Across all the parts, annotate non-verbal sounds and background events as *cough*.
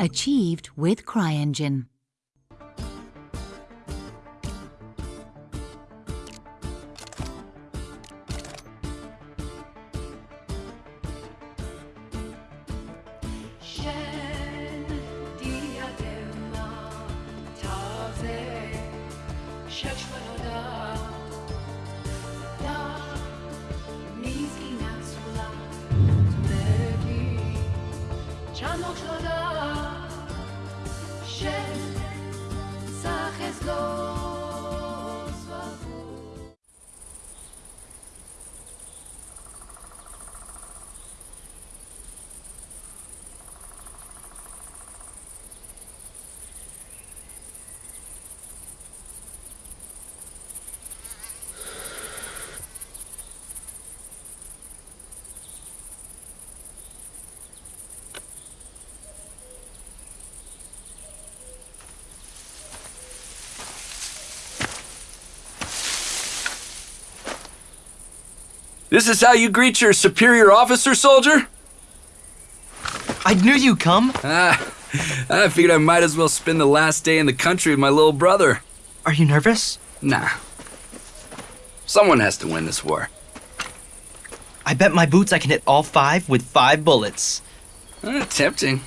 Achieved with CryEngine. This is how you greet your superior officer, soldier? I knew you'd come. Ah, I figured I might as well spend the last day in the country with my little brother. Are you nervous? Nah. Someone has to win this war. I bet my boots I can hit all five with five bullets. Eh, tempting.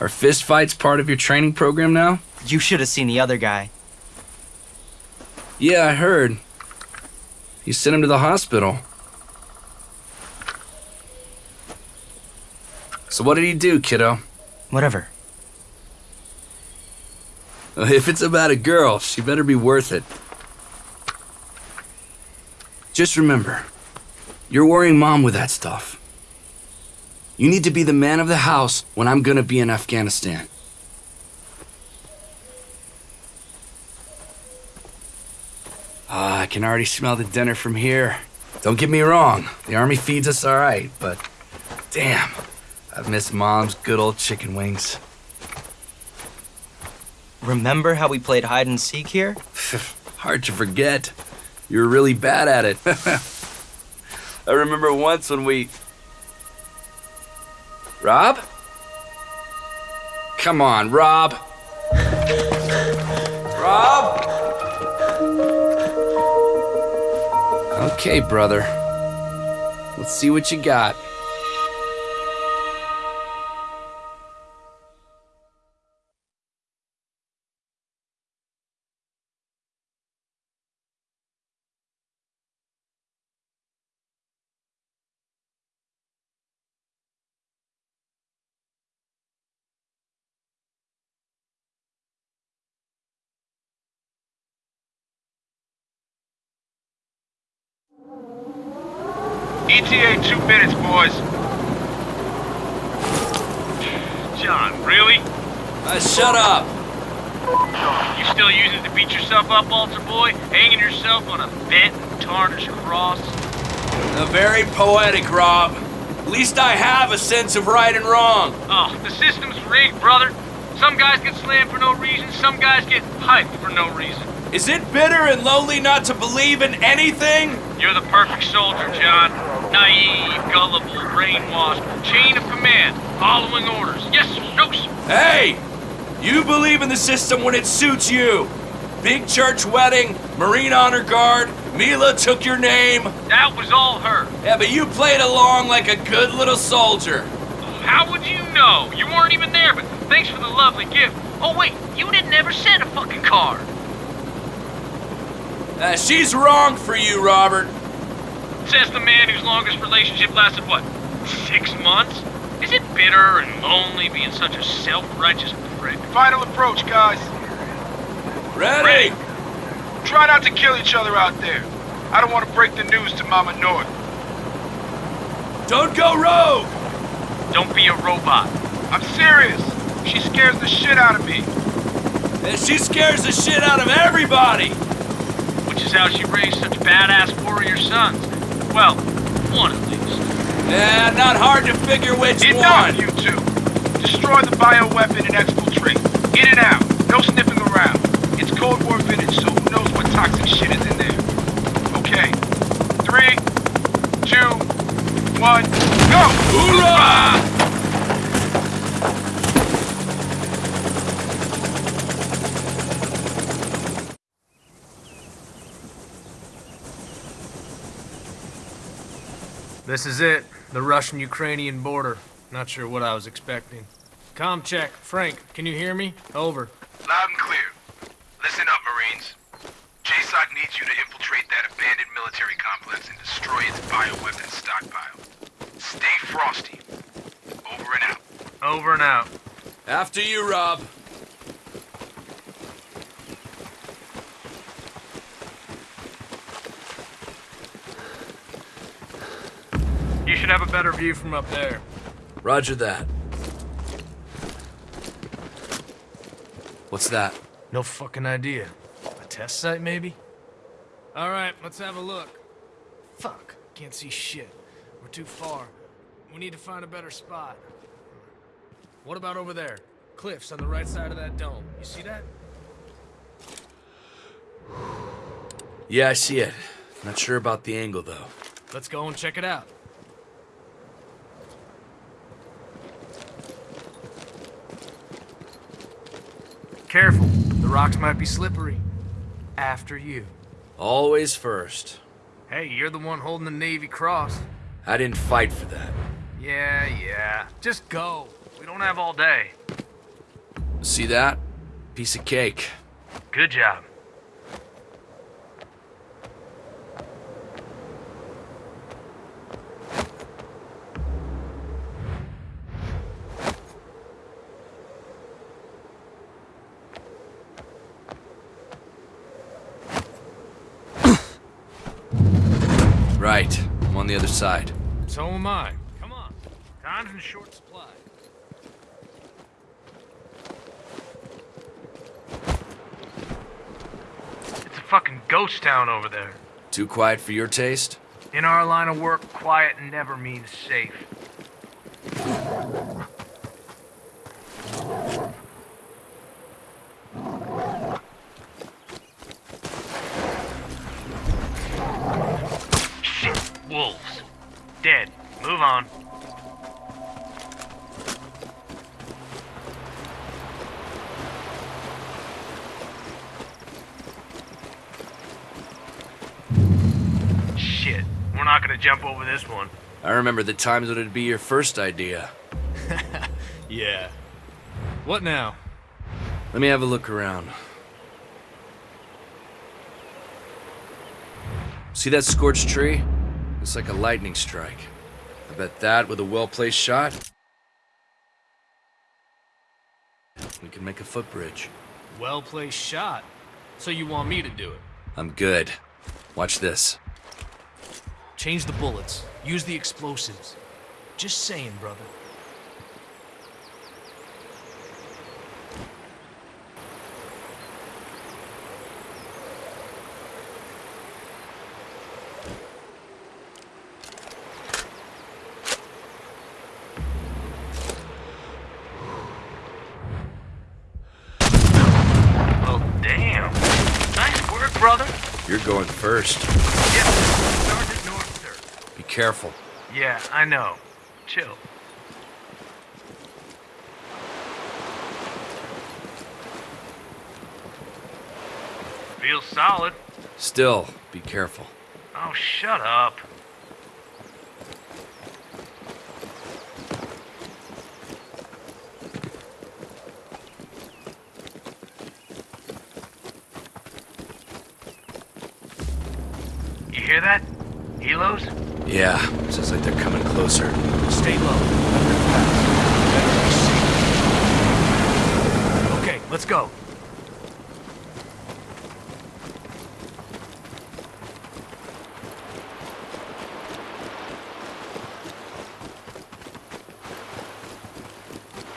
Are fist fights part of your training program now? You should have seen the other guy. Yeah, I heard. You sent him to the hospital. So what did he do, kiddo? Whatever. *laughs* If it's about a girl, she better be worth it. Just remember, you're worrying mom with that stuff. You need to be the man of the house when I'm gonna be in Afghanistan. Ah, I can already smell the dinner from here. Don't get me wrong, the army feeds us alright, but damn, I've missed mom's good old chicken wings. Remember how we played hide and seek here? *laughs* Hard to forget. You were really bad at it. *laughs* I remember once when we. Rob? Come on. Rob? Okay, brother. Let's see what you got. ETA two minutes, boys. John, really? Uh, shut up! You still using it to beat yourself up, altar boy? Hanging yourself on a bent and tarnished cross? A very poetic, Rob. At least I have a sense of right and wrong. Oh, the system's rigged, brother. Some guys get slammed for no reason, some guys get hyped for no reason. Is it bitter and lonely not to believe in anything? You're the perfect soldier, John. Naive, gullible, brainwashed, chain of command, following orders. Yes, sir, no, sir. Hey! You believe in the system when it suits you. Big church wedding, Marine Honor Guard, Mila took your name. That was all her. Yeah, but you played along like a good little soldier. How would you know? You weren't even there, but thanks for the lovely gift. Oh, wait, you didn't ever send a fucking card. Uh, she's wrong for you, Robert. Says the man whose longest relationship lasted, what, six months? Is it bitter and lonely being such a self-righteous prick? Final approach, guys. Ready? Try not to kill each other out there. I don't want to break the news to Mama North. Don't go rogue! Don't be a robot. I'm serious. She scares the shit out of me. And she scares the shit out of everybody! How she raised such badass warrior sons. Well, one at least. Yeah, not hard to figure which Enough, one. you two. Destroy the bioweapon and exfiltrate. In and out. No sniffing around. It's Cold War vintage, so who knows what toxic shit is in there. Okay. Three, two, one, go! Hoorah! This is it. The Russian-Ukrainian border. Not sure what I was expecting. Com check. Frank, can you hear me? Over. Loud and clear. Listen up, Marines. JSOC needs you to infiltrate that abandoned military complex and destroy its bioweapons stockpile. Stay frosty. Over and out. Over and out. After you, Rob. You should have a better view from up there. Roger that. What's that? No fucking idea. A test site, maybe? Alright, let's have a look. Fuck, can't see shit. We're too far. We need to find a better spot. What about over there? Cliffs on the right side of that dome. You see that? Yeah, I see it. Not sure about the angle, though. Let's go and check it out. Careful, the rocks might be slippery. After you. Always first. Hey, you're the one holding the Navy Cross. I didn't fight for that. Yeah, yeah. Just go. We don't have all day. See that? Piece of cake. Good job. Right. I'm on the other side. So am I. Come on. Time's in short supply. It's a fucking ghost town over there. Too quiet for your taste? In our line of work, quiet never means safe. This one. I remember the times when it'd be your first idea. *laughs* Yeah. What now? Let me have a look around. See that scorched tree? It's like a lightning strike. I bet that with a well-placed shot, we can make a footbridge. Well placed shot. So you want me to do it? I'm good. Watch this. Change the bullets. Use the explosives. Just saying, brother. Well, damn. Nice work, brother. You're going first. Yep. Sergeant North, sir. Be careful. Yeah, I know. Chill. Feels solid. Still, be careful. Oh, shut up. You hear that? Helos? Yeah, sounds like they're coming closer. Stay low. Let them pass. Better be safe. Okay, let's go.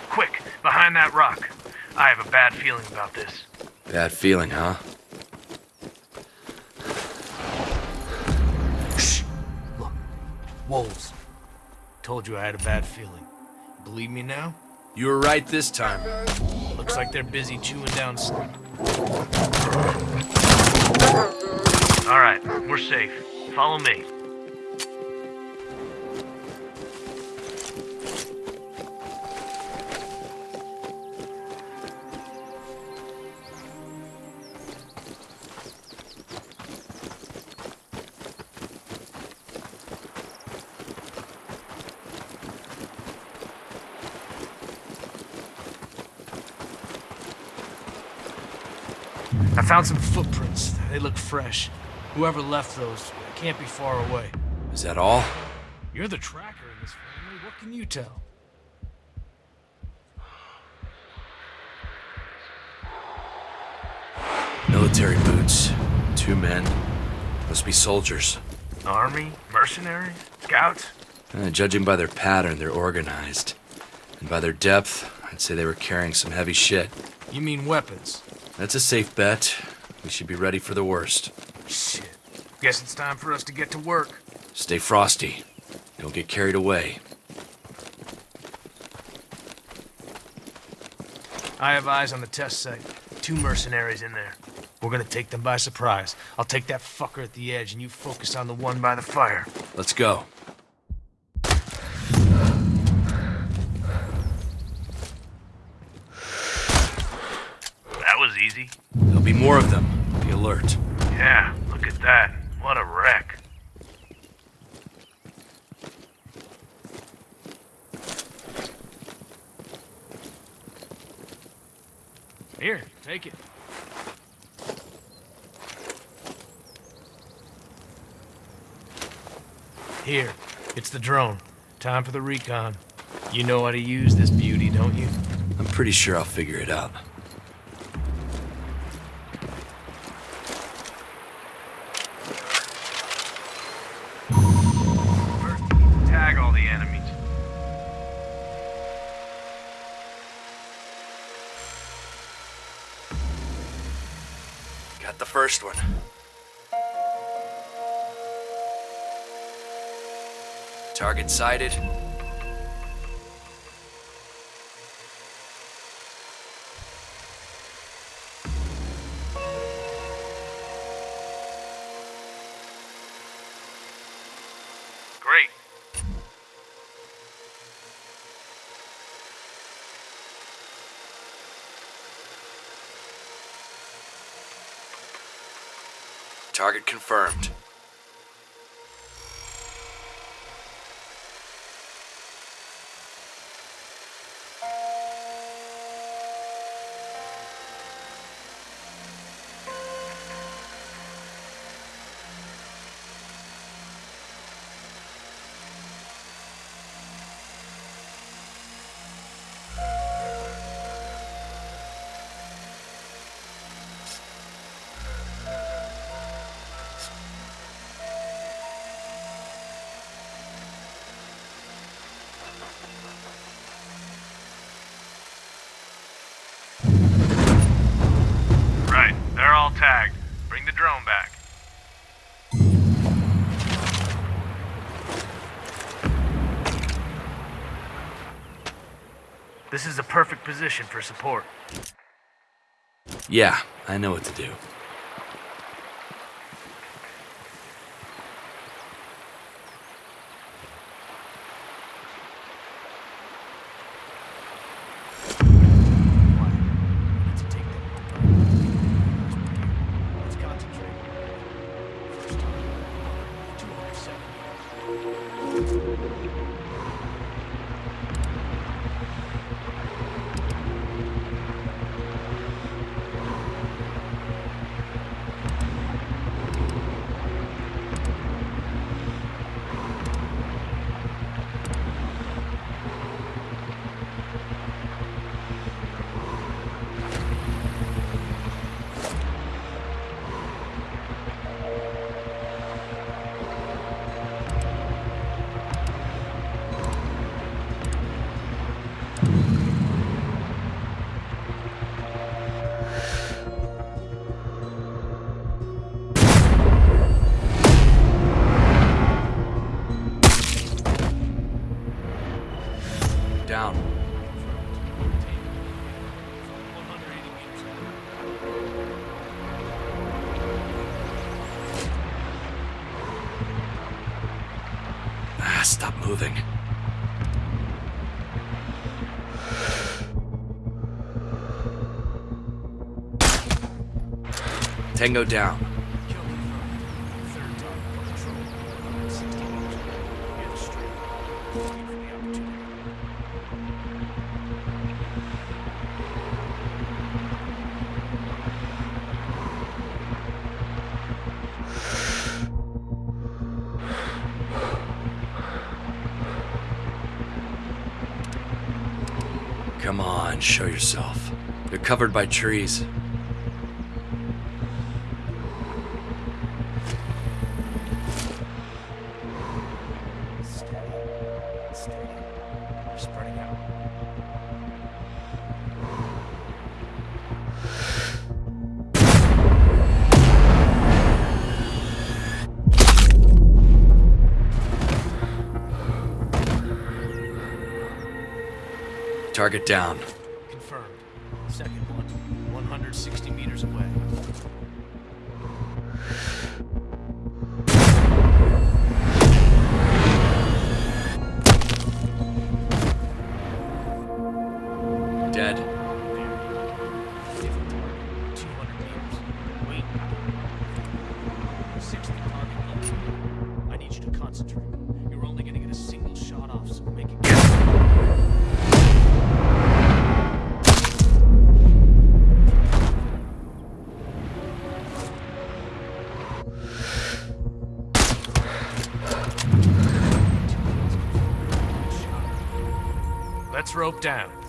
Quick, behind that rock. I have a bad feeling about this. Bad feeling, huh? Wolves. Told you I had a bad feeling. Believe me now? You were right this time. Looks like they're busy chewing down. s- All right, we're safe. Follow me. Found some footprints. They look fresh. Whoever left those can't be far away. Is that all? You're the tracker in this family. What can you tell? Military boots. Two men. Must be soldiers. Army? Mercenaries? Scouts? Uh, judging by their pattern, they're organized. And by their depth, I'd say they were carrying some heavy shit. You mean weapons? That's a safe bet. We should be ready for the worst. Shit. Guess it's time for us to get to work. Stay frosty. Don't get carried away. I have eyes on the test site. Two mercenaries in there. We're gonna take them by surprise. I'll take that fucker at the edge, and you focus on the one by the fire. Let's go. That was easy. There'll be more of them. Be alert. Yeah, look at that. What a wreck. Here, take it. Here, it's the drone. Time for the recon. You know how to use this beauty, don't you? I'm pretty sure I'll figure it out. Sighted. Great. Target confirmed. This is a perfect position for support. Yeah, I know what to do. Tango down. Come on, show yourself. You're covered by trees. Target down. Rope down.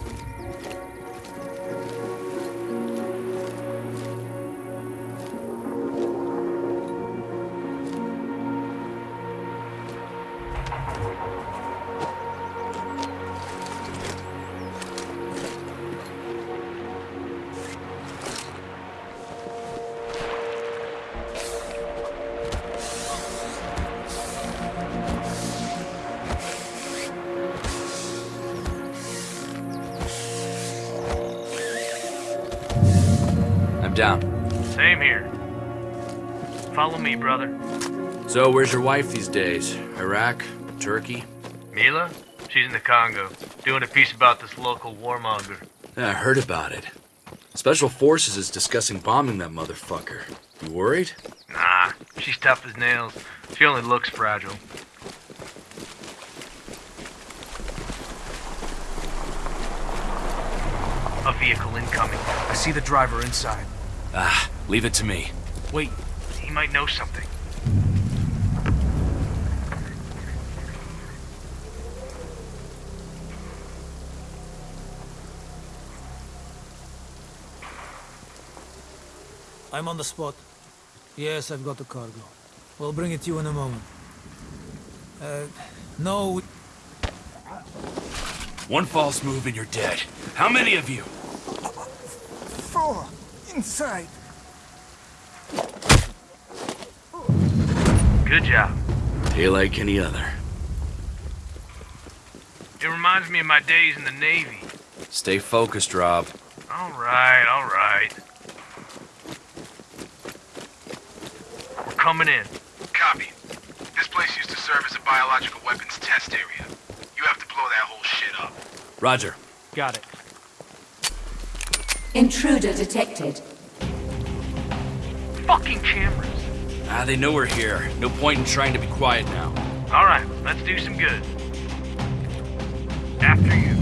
Down. Same here. Follow me, brother. So, where's your wife these days? Iraq? Turkey? Mila? She's in the Congo, doing a piece about this local warmonger. Yeah, I heard about it. Special Forces is discussing bombing that motherfucker. You worried? Nah, she's tough as nails. She only looks fragile. A vehicle incoming. I see the driver inside. Ah, leave it to me. Wait, he might know something. I'm on the spot. Yes, I've got the cargo. We'll bring it to you in a moment. Uh, no, One false move and you're dead. How many of you? Four! Inside! Good job. Day like any other. It reminds me of my days in the Navy. Stay focused, Rob. All right, all right. We're coming in. Copy. This place used to serve as a biological weapons test area. You have to blow that whole shit up. Roger. Got it. Intruder detected. Fucking cameras. Ah, they know we're here. No point in trying to be quiet now. All right, let's do some good. After you.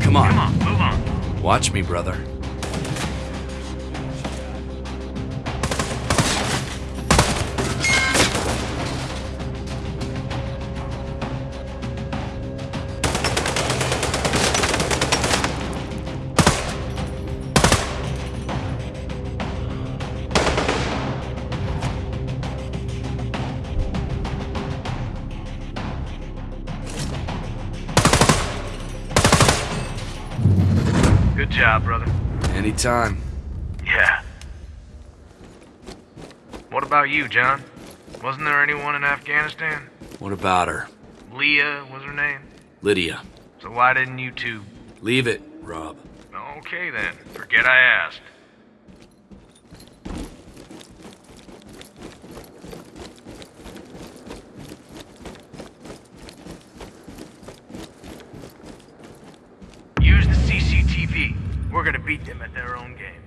Come on. Come on, move on. Watch me, brother. Anytime. Yeah. What about you, John? Wasn't there anyone in Afghanistan? What about her? Leah was her name? Lydia. So why didn't you two? Leave it, Rob. Okay then, forget I asked. Use the CCTV. We're gonna beat them at their own game.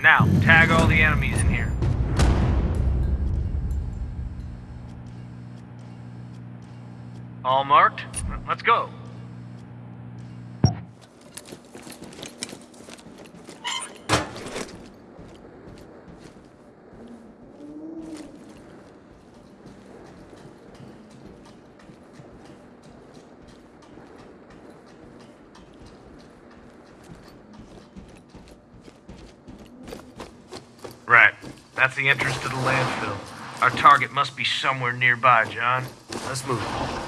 Now, tag all the enemies in here. All marked? Let's go. Right. That's the entrance to the landfill. Our target must be somewhere nearby, John. Let's move.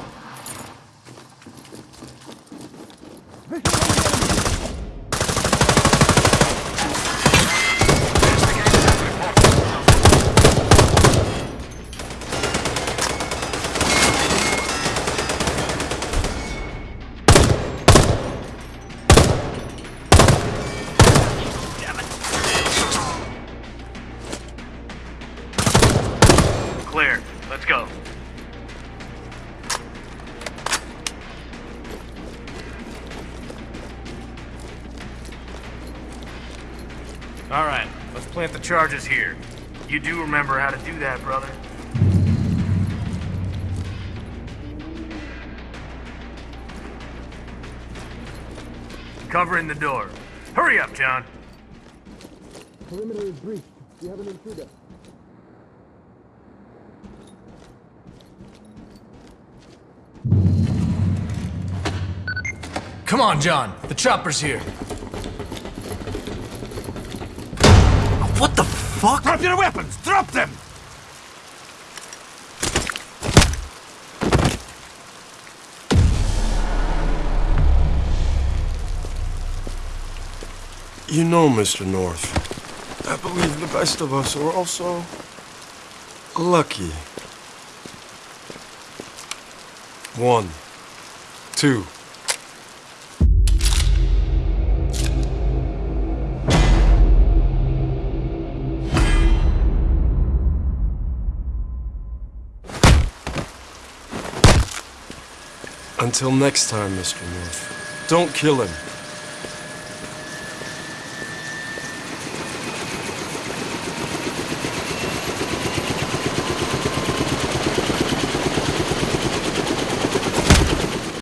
All right, let's plant the charges here. You do remember how to do that, brother. Covering the door. Hurry up, John. Perimeter is breached. We have an intruder. Come on, John. The chopper's here. What the fuck? Drop your weapons! Drop them! You know, Mr. North, I believe the best of us are also lucky. One, two. Until next time, Mr. North, don't kill him.